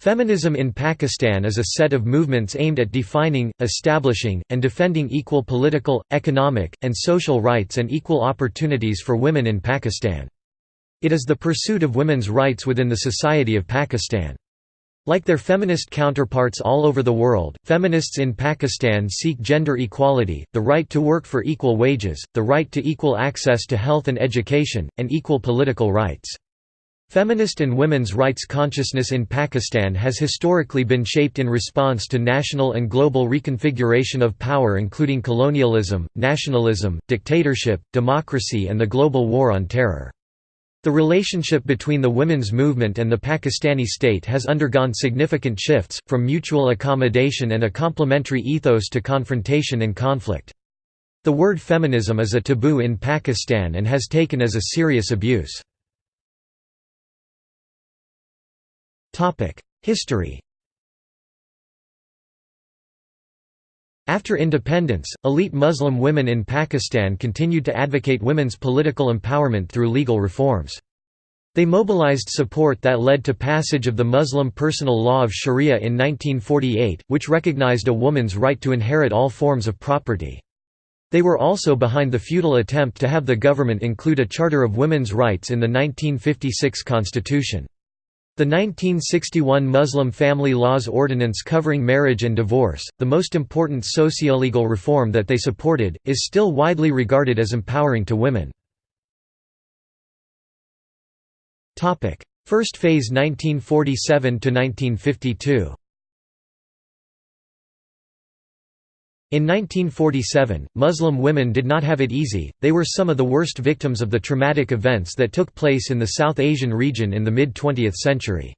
Feminism in Pakistan is a set of movements aimed at defining, establishing, and defending equal political, economic, and social rights and equal opportunities for women in Pakistan. It is the pursuit of women's rights within the society of Pakistan. Like their feminist counterparts all over the world, feminists in Pakistan seek gender equality, the right to work for equal wages, the right to equal access to health and education, and equal political rights. Feminist and women's rights consciousness in Pakistan has historically been shaped in response to national and global reconfiguration of power including colonialism, nationalism, dictatorship, democracy and the global war on terror. The relationship between the women's movement and the Pakistani state has undergone significant shifts, from mutual accommodation and a complementary ethos to confrontation and conflict. The word feminism is a taboo in Pakistan and has taken as a serious abuse. History After independence, elite Muslim women in Pakistan continued to advocate women's political empowerment through legal reforms. They mobilized support that led to passage of the Muslim personal law of Sharia in 1948, which recognized a woman's right to inherit all forms of property. They were also behind the futile attempt to have the government include a charter of women's rights in the 1956 constitution. The 1961 Muslim Family Laws Ordinance covering marriage and divorce, the most important socio-legal reform that they supported, is still widely regarded as empowering to women. First phase 1947 In 1947, Muslim women did not have it easy, they were some of the worst victims of the traumatic events that took place in the South Asian region in the mid-20th century.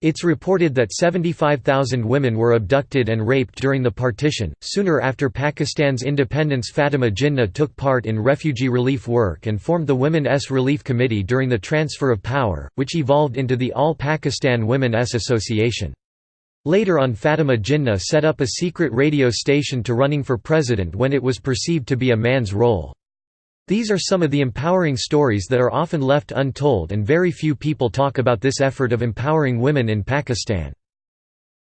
It's reported that 75,000 women were abducted and raped during the partition. Sooner after Pakistan's independence, Fatima Jinnah took part in refugee relief work and formed the Women-S Relief Committee during the transfer of power, which evolved into the All Pakistan Women-S Association. Later on Fatima Jinnah set up a secret radio station to running for president when it was perceived to be a man's role. These are some of the empowering stories that are often left untold and very few people talk about this effort of empowering women in Pakistan.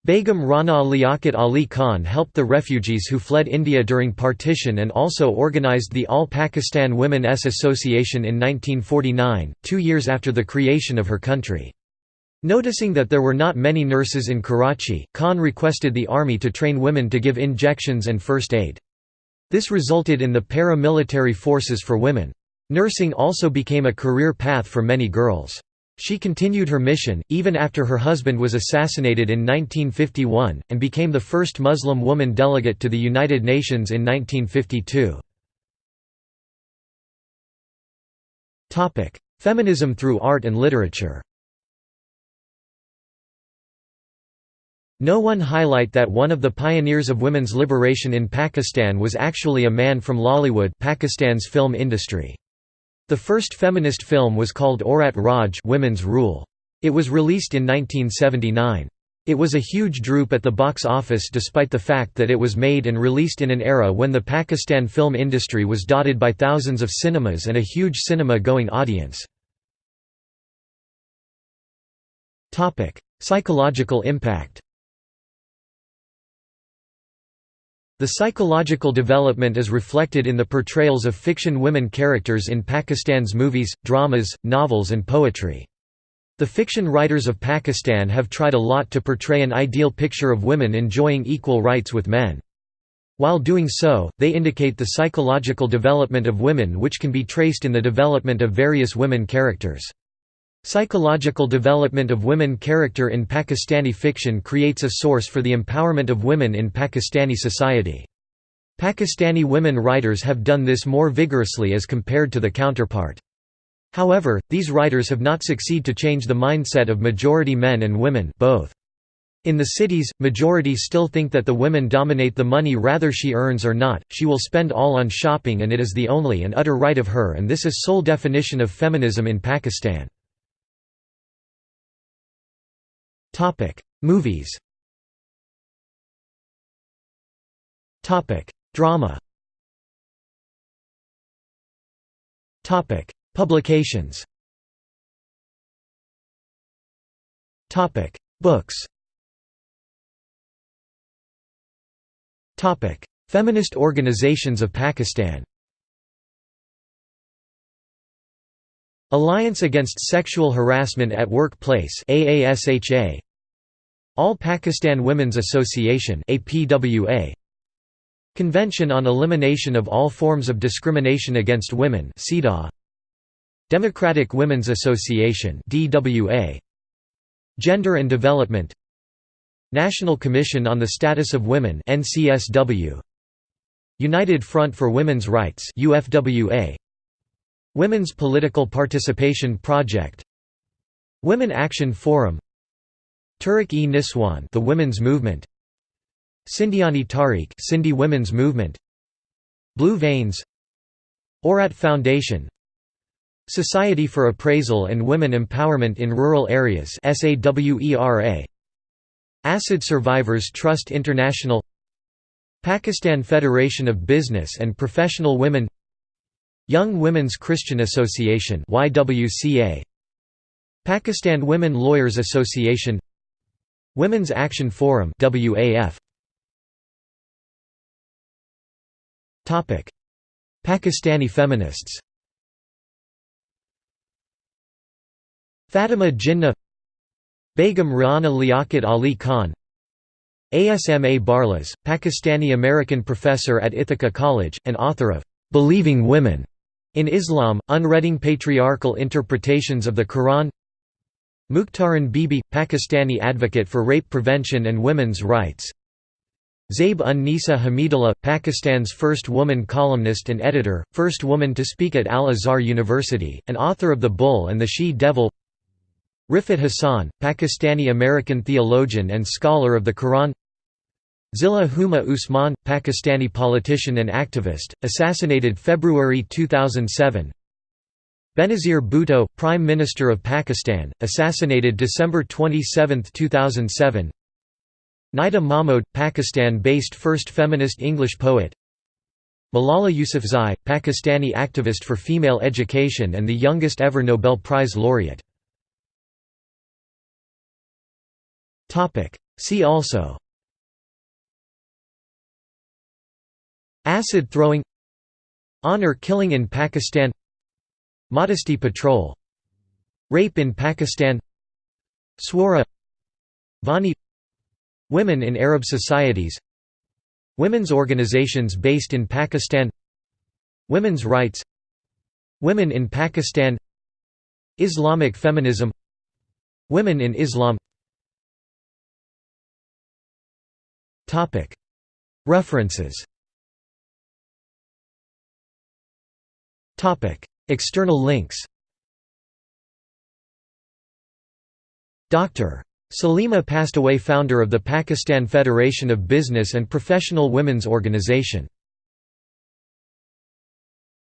Begum Rana Liaquat Ali Khan helped the refugees who fled India during partition and also organized the All Pakistan Women-S Association in 1949, two years after the creation of her country. Noticing that there were not many nurses in Karachi, Khan requested the army to train women to give injections and first aid. This resulted in the para-military forces for women. Nursing also became a career path for many girls. She continued her mission, even after her husband was assassinated in 1951, and became the first Muslim woman delegate to the United Nations in 1952. Feminism through art and literature No one highlight that one of the pioneers of women's liberation in Pakistan was actually a man from Lollywood Pakistan's film industry. The first feminist film was called Aurat Raj Women's Rule. It was released in 1979. It was a huge droop at the box office despite the fact that it was made and released in an era when the Pakistan film industry was dotted by thousands of cinemas and a huge cinema-going audience. Psychological impact The psychological development is reflected in the portrayals of fiction women characters in Pakistan's movies, dramas, novels and poetry. The fiction writers of Pakistan have tried a lot to portray an ideal picture of women enjoying equal rights with men. While doing so, they indicate the psychological development of women which can be traced in the development of various women characters. Psychological development of women character in Pakistani fiction creates a source for the empowerment of women in Pakistani society. Pakistani women writers have done this more vigorously as compared to the counterpart. However, these writers have not succeed to change the mindset of majority men and women both. In the cities, majority still think that the women dominate the money rather she earns or not, she will spend all on shopping and it is the only and utter right of her and this is sole definition of feminism in Pakistan. Topic: Movies. Topic: Drama. Topic: Publications. Topic: Books. Topic: Feminist organizations of Pakistan Alliance Against Sexual Harassment at Workplace AASHA All Pakistan Women's Association APWA Convention on Elimination of All Forms of Discrimination Against Women Democratic Women's Association DWA Gender and Development. National Commission on the Status of Women NCSW United Front for Women's Rights UFWA Women's Political Participation Project. Women Action Forum. Tehreek-e Niswan the Women's Movement. Sindhiani Tehreek Sindhi Women's Movement. Blue Veins. Aurat Foundation. Society for Appraisal and Women Empowerment in Rural Areas Acid Survivors Trust International. Pakistan Federation of Business and Professional Women Young Women's Christian Association YWCA Pakistan Women Lawyers Association. Women's Action Forum WAF Topic. Pakistani feminists. Fatima Jinnah. Begum Rana Liaquat Ali Khan. Asma Barlas, Pakistani-American professor at Ithaca College, and author of "'Believing Women' In Islam, unreading patriarchal interpretations of the Quran. Mukhtaran Bibi, Pakistani advocate for rape prevention and women's rights. Zaib un-Nisa Hamidullah, Pakistan's first woman columnist and editor, first woman to speak at Al-Azhar University, and author of The Bull and the She-Devil Riffat Hassan, Pakistani-American theologian and scholar of the Quran Zilla Huma Usman, Pakistani politician and activist, assassinated February 2007 Benazir Bhutto, Prime Minister of Pakistan, assassinated December 27, 2007 Nida Mahmood, Pakistan-based first feminist English poet. Malala Yousafzai, Pakistani activist for female education and the youngest ever Nobel Prize laureate. See also Acid throwing Honor killing in Pakistan Modesty patrol Rape in Pakistan Swara Vani Women in Arab societies Women's organizations based in Pakistan Women's rights Women in Pakistan Islamic feminism Women in Islam. References External links. Dr. Salima passed away founder of the Pakistan Federation of Business and Professional Women's Organization